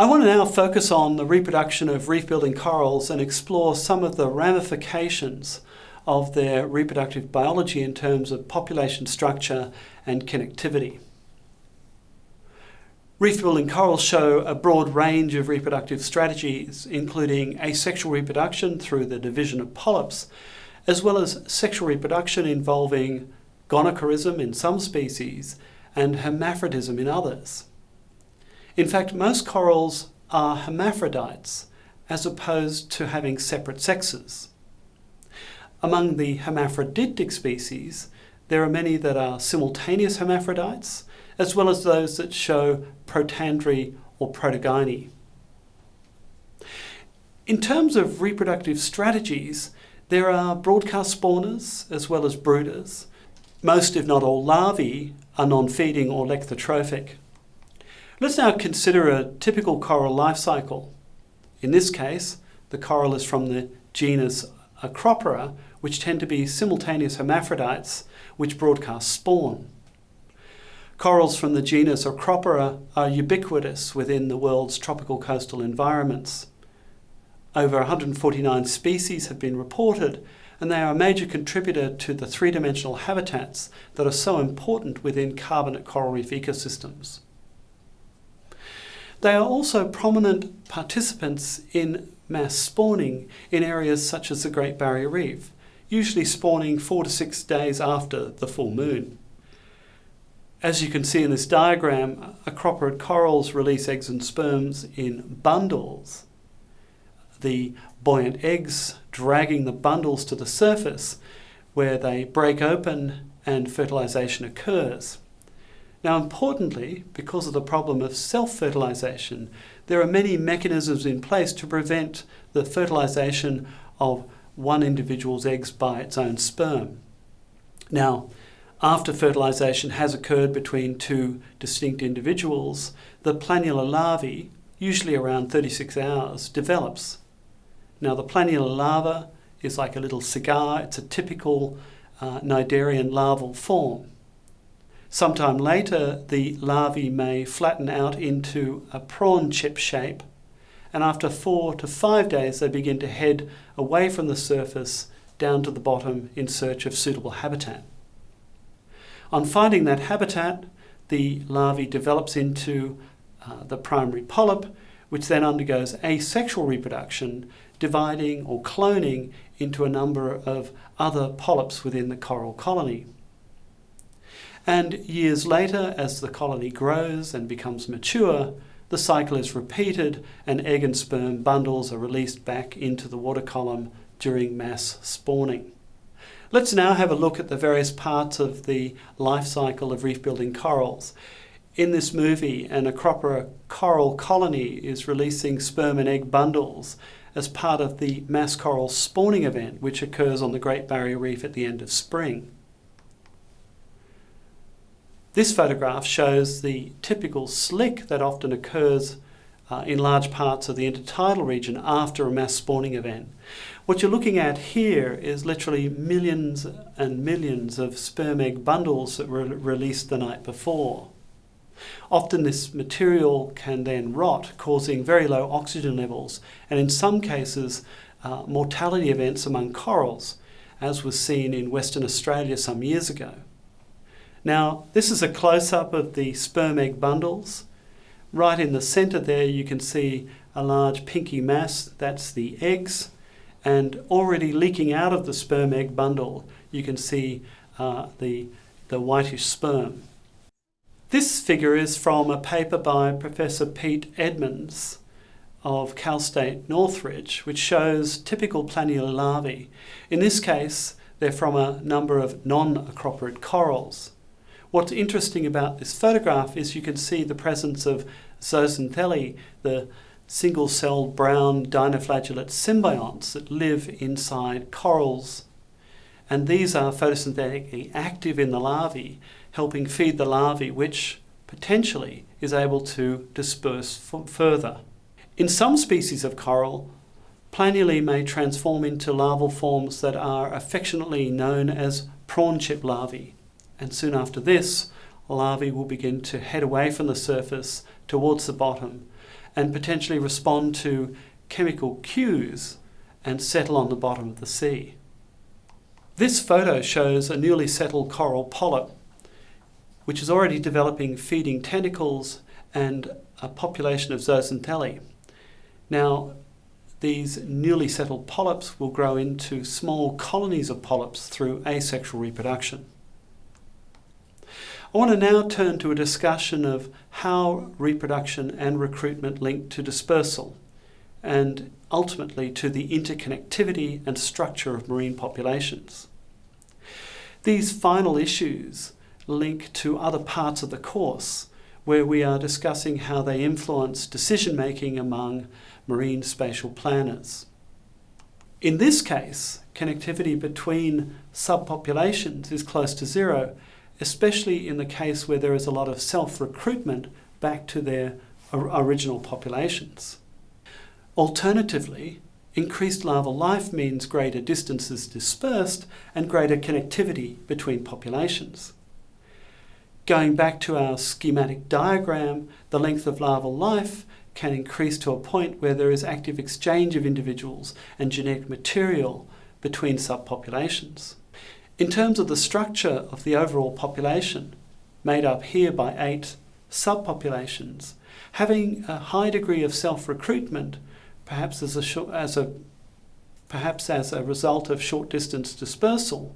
I want to now focus on the reproduction of reef-building corals and explore some of the ramifications of their reproductive biology in terms of population structure and connectivity. Reef-building corals show a broad range of reproductive strategies, including asexual reproduction through the division of polyps, as well as sexual reproduction involving gonochorism in some species and hermaphrodism in others. In fact, most corals are hermaphrodites as opposed to having separate sexes. Among the hermaphroditic species, there are many that are simultaneous hermaphrodites, as well as those that show protandry or protogyny. In terms of reproductive strategies, there are broadcast spawners as well as brooders. Most, if not all, larvae are non-feeding or lecithotrophic. Let's now consider a typical coral life cycle. In this case, the coral is from the genus Acropora, which tend to be simultaneous hermaphrodites which broadcast spawn. Corals from the genus Acropora are ubiquitous within the world's tropical coastal environments. Over 149 species have been reported and they are a major contributor to the three-dimensional habitats that are so important within carbonate coral reef ecosystems. They are also prominent participants in mass spawning in areas such as the Great Barrier Reef, usually spawning four to six days after the full moon. As you can see in this diagram, acroporid corals release eggs and sperms in bundles. The buoyant eggs dragging the bundles to the surface where they break open and fertilization occurs. Now importantly, because of the problem of self-fertilization, there are many mechanisms in place to prevent the fertilization of one individual's eggs by its own sperm. Now, after fertilization has occurred between two distinct individuals, the planula larvae, usually around 36 hours, develops. Now the planula larva is like a little cigar, it's a typical uh, cnidarian larval form. Sometime later, the larvae may flatten out into a prawn chip shape and after four to five days they begin to head away from the surface down to the bottom in search of suitable habitat. On finding that habitat, the larvae develops into uh, the primary polyp, which then undergoes asexual reproduction, dividing or cloning into a number of other polyps within the coral colony. And years later, as the colony grows and becomes mature, the cycle is repeated and egg and sperm bundles are released back into the water column during mass spawning. Let's now have a look at the various parts of the life cycle of reef-building corals. In this movie, an Acropora coral colony is releasing sperm and egg bundles as part of the mass coral spawning event which occurs on the Great Barrier Reef at the end of spring. This photograph shows the typical slick that often occurs uh, in large parts of the intertidal region after a mass spawning event. What you're looking at here is literally millions and millions of sperm egg bundles that were released the night before. Often this material can then rot, causing very low oxygen levels, and in some cases, uh, mortality events among corals, as was seen in Western Australia some years ago. Now, this is a close-up of the sperm egg bundles. Right in the center there, you can see a large pinky mass, that's the eggs, and already leaking out of the sperm egg bundle, you can see uh, the, the whitish sperm. This figure is from a paper by Professor Pete Edmunds of Cal State Northridge, which shows typical planula larvae. In this case, they're from a number of non-acroporid corals. What's interesting about this photograph is you can see the presence of zooxanthellae, the single-celled brown dinoflagellate symbionts that live inside corals. And these are photosynthetically active in the larvae, helping feed the larvae, which potentially is able to disperse further. In some species of coral, planulae may transform into larval forms that are affectionately known as prawn chip larvae and soon after this, larvae will begin to head away from the surface towards the bottom and potentially respond to chemical cues and settle on the bottom of the sea. This photo shows a newly settled coral polyp, which is already developing feeding tentacles and a population of zooxanthellae. Now, these newly settled polyps will grow into small colonies of polyps through asexual reproduction. I want to now turn to a discussion of how reproduction and recruitment link to dispersal and ultimately to the interconnectivity and structure of marine populations. These final issues link to other parts of the course where we are discussing how they influence decision making among marine spatial planners. In this case, connectivity between subpopulations is close to zero especially in the case where there is a lot of self-recruitment back to their original populations. Alternatively, increased larval life means greater distances dispersed and greater connectivity between populations. Going back to our schematic diagram, the length of larval life can increase to a point where there is active exchange of individuals and genetic material between subpopulations. In terms of the structure of the overall population, made up here by eight subpopulations, having a high degree of self-recruitment, perhaps as a, as a perhaps as a result of short distance dispersal,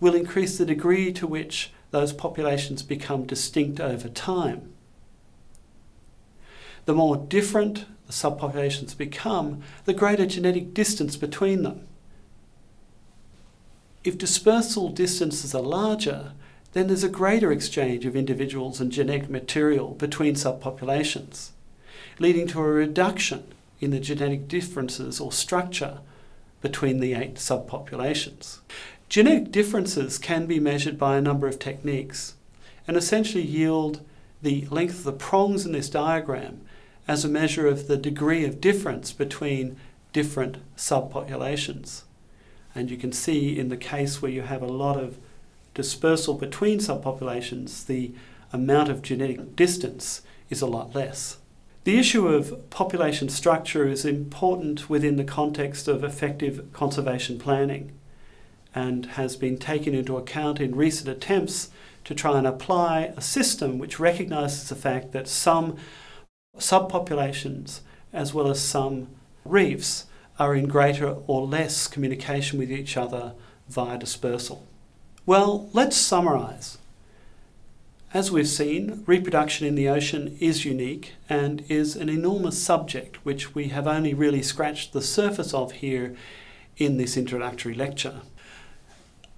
will increase the degree to which those populations become distinct over time. The more different the subpopulations become, the greater genetic distance between them. If dispersal distances are larger, then there's a greater exchange of individuals and genetic material between subpopulations, leading to a reduction in the genetic differences or structure between the eight subpopulations. Genetic differences can be measured by a number of techniques and essentially yield the length of the prongs in this diagram as a measure of the degree of difference between different subpopulations. And you can see in the case where you have a lot of dispersal between subpopulations, the amount of genetic distance is a lot less. The issue of population structure is important within the context of effective conservation planning and has been taken into account in recent attempts to try and apply a system which recognises the fact that some subpopulations as well as some reefs are in greater or less communication with each other via dispersal. Well, let's summarise. As we've seen, reproduction in the ocean is unique and is an enormous subject which we have only really scratched the surface of here in this introductory lecture.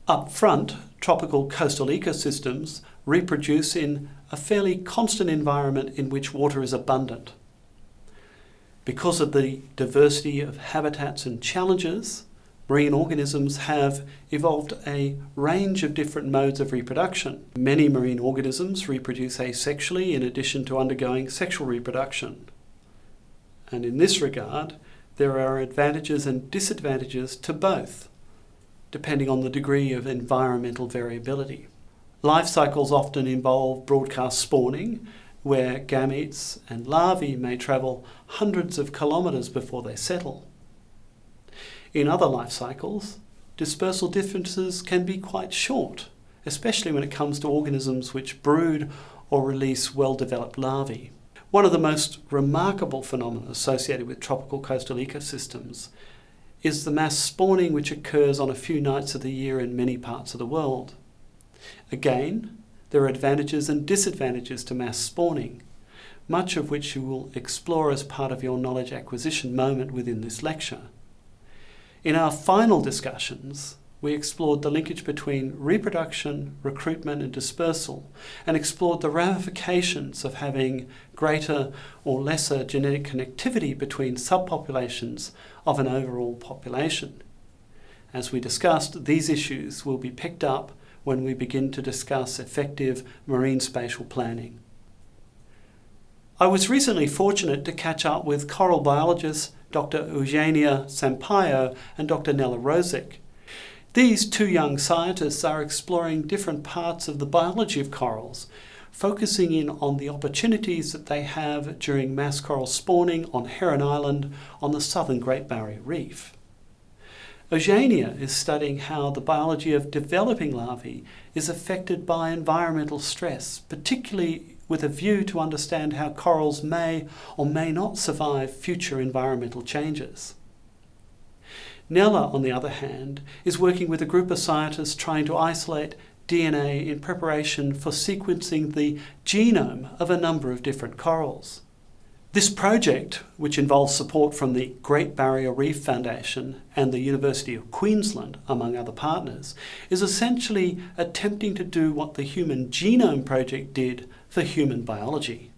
Up front, tropical coastal ecosystems reproduce in a fairly constant environment in which water is abundant. Because of the diversity of habitats and challenges, marine organisms have evolved a range of different modes of reproduction. Many marine organisms reproduce asexually in addition to undergoing sexual reproduction. And in this regard, there are advantages and disadvantages to both, depending on the degree of environmental variability. Life cycles often involve broadcast spawning, where gametes and larvae may travel hundreds of kilometres before they settle. In other life cycles, dispersal differences can be quite short, especially when it comes to organisms which brood or release well-developed larvae. One of the most remarkable phenomena associated with tropical coastal ecosystems is the mass spawning which occurs on a few nights of the year in many parts of the world. Again, there are advantages and disadvantages to mass spawning, much of which you will explore as part of your knowledge acquisition moment within this lecture. In our final discussions, we explored the linkage between reproduction, recruitment and dispersal, and explored the ramifications of having greater or lesser genetic connectivity between subpopulations of an overall population. As we discussed, these issues will be picked up when we begin to discuss effective marine spatial planning. I was recently fortunate to catch up with coral biologists Dr. Eugenia Sampayo and Dr. Nella Rosic. These two young scientists are exploring different parts of the biology of corals, focusing in on the opportunities that they have during mass coral spawning on Heron Island on the southern Great Barrier Reef. Eugenia is studying how the biology of developing larvae is affected by environmental stress, particularly with a view to understand how corals may or may not survive future environmental changes. Nella, on the other hand, is working with a group of scientists trying to isolate DNA in preparation for sequencing the genome of a number of different corals. This project, which involves support from the Great Barrier Reef Foundation and the University of Queensland, among other partners, is essentially attempting to do what the Human Genome Project did for human biology.